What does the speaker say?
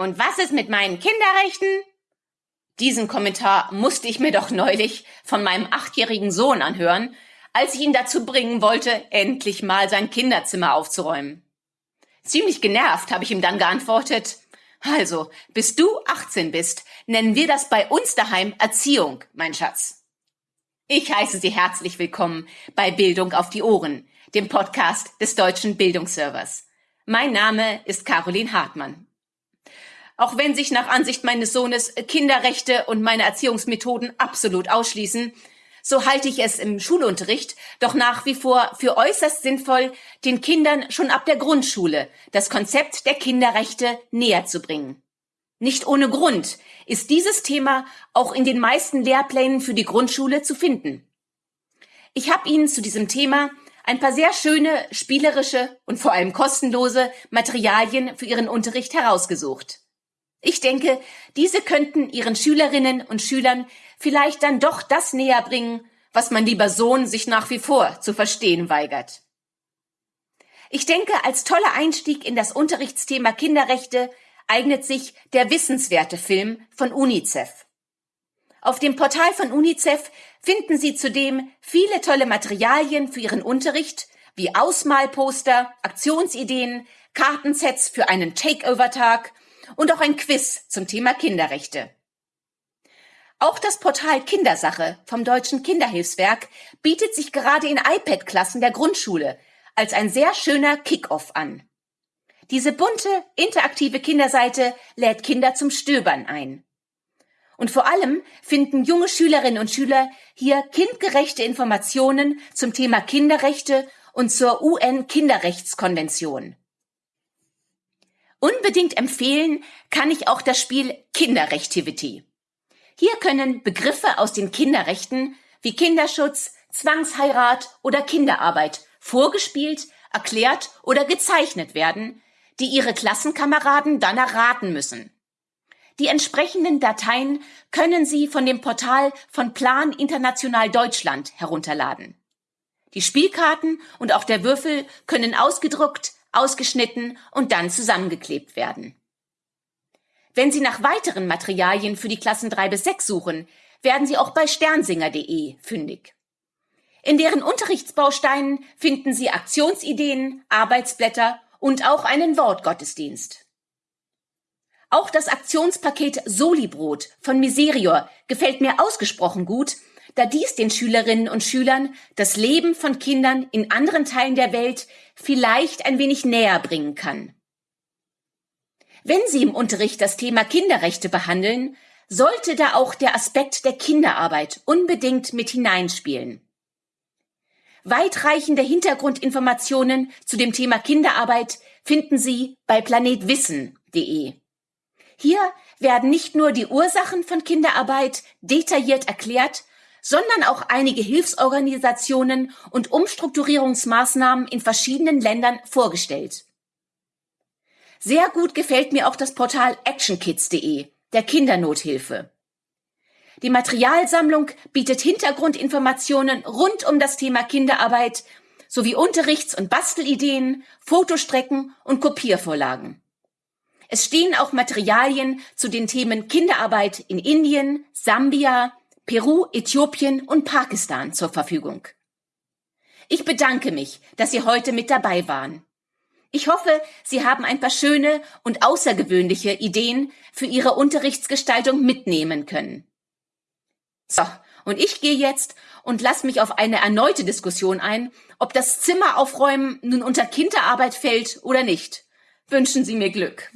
Und was ist mit meinen Kinderrechten? Diesen Kommentar musste ich mir doch neulich von meinem achtjährigen Sohn anhören, als ich ihn dazu bringen wollte, endlich mal sein Kinderzimmer aufzuräumen. Ziemlich genervt habe ich ihm dann geantwortet, also, bis du 18 bist, nennen wir das bei uns daheim Erziehung, mein Schatz. Ich heiße Sie herzlich willkommen bei Bildung auf die Ohren, dem Podcast des Deutschen Bildungsservers. Mein Name ist Caroline Hartmann. Auch wenn sich nach Ansicht meines Sohnes Kinderrechte und meine Erziehungsmethoden absolut ausschließen, so halte ich es im Schulunterricht doch nach wie vor für äußerst sinnvoll, den Kindern schon ab der Grundschule das Konzept der Kinderrechte näher zu bringen. Nicht ohne Grund ist dieses Thema auch in den meisten Lehrplänen für die Grundschule zu finden. Ich habe Ihnen zu diesem Thema ein paar sehr schöne, spielerische und vor allem kostenlose Materialien für Ihren Unterricht herausgesucht. Ich denke, diese könnten Ihren Schülerinnen und Schülern vielleicht dann doch das näher bringen, was mein lieber Sohn sich nach wie vor zu verstehen weigert. Ich denke, als toller Einstieg in das Unterrichtsthema Kinderrechte eignet sich der wissenswerte Film von UNICEF. Auf dem Portal von UNICEF finden Sie zudem viele tolle Materialien für Ihren Unterricht, wie Ausmalposter, Aktionsideen, Kartensets für einen Takeover-Tag und auch ein Quiz zum Thema Kinderrechte. Auch das Portal Kindersache vom Deutschen Kinderhilfswerk bietet sich gerade in iPad-Klassen der Grundschule als ein sehr schöner Kick-off an. Diese bunte, interaktive Kinderseite lädt Kinder zum Stöbern ein. Und vor allem finden junge Schülerinnen und Schüler hier kindgerechte Informationen zum Thema Kinderrechte und zur UN-Kinderrechtskonvention. Unbedingt empfehlen kann ich auch das Spiel Kinderrechtivity. Hier können Begriffe aus den Kinderrechten wie Kinderschutz, Zwangsheirat oder Kinderarbeit vorgespielt, erklärt oder gezeichnet werden, die ihre Klassenkameraden dann erraten müssen. Die entsprechenden Dateien können Sie von dem Portal von Plan International Deutschland herunterladen. Die Spielkarten und auch der Würfel können ausgedruckt, ausgeschnitten und dann zusammengeklebt werden. Wenn Sie nach weiteren Materialien für die Klassen 3 bis 6 suchen, werden Sie auch bei sternsinger.de fündig. In deren Unterrichtsbausteinen finden Sie Aktionsideen, Arbeitsblätter und auch einen Wortgottesdienst. Auch das Aktionspaket Solibrot von Miserior gefällt mir ausgesprochen gut, da dies den Schülerinnen und Schülern das Leben von Kindern in anderen Teilen der Welt vielleicht ein wenig näher bringen kann. Wenn Sie im Unterricht das Thema Kinderrechte behandeln, sollte da auch der Aspekt der Kinderarbeit unbedingt mit hineinspielen. Weitreichende Hintergrundinformationen zu dem Thema Kinderarbeit finden Sie bei planetwissen.de. Hier werden nicht nur die Ursachen von Kinderarbeit detailliert erklärt, sondern auch einige Hilfsorganisationen und Umstrukturierungsmaßnahmen in verschiedenen Ländern vorgestellt. Sehr gut gefällt mir auch das Portal actionkids.de, der Kindernothilfe. Die Materialsammlung bietet Hintergrundinformationen rund um das Thema Kinderarbeit sowie Unterrichts- und Bastelideen, Fotostrecken und Kopiervorlagen. Es stehen auch Materialien zu den Themen Kinderarbeit in Indien, Sambia, Peru, Äthiopien und Pakistan zur Verfügung. Ich bedanke mich, dass Sie heute mit dabei waren. Ich hoffe, Sie haben ein paar schöne und außergewöhnliche Ideen für Ihre Unterrichtsgestaltung mitnehmen können. So, und ich gehe jetzt und lasse mich auf eine erneute Diskussion ein, ob das Zimmer aufräumen nun unter Kinderarbeit fällt oder nicht. Wünschen Sie mir Glück.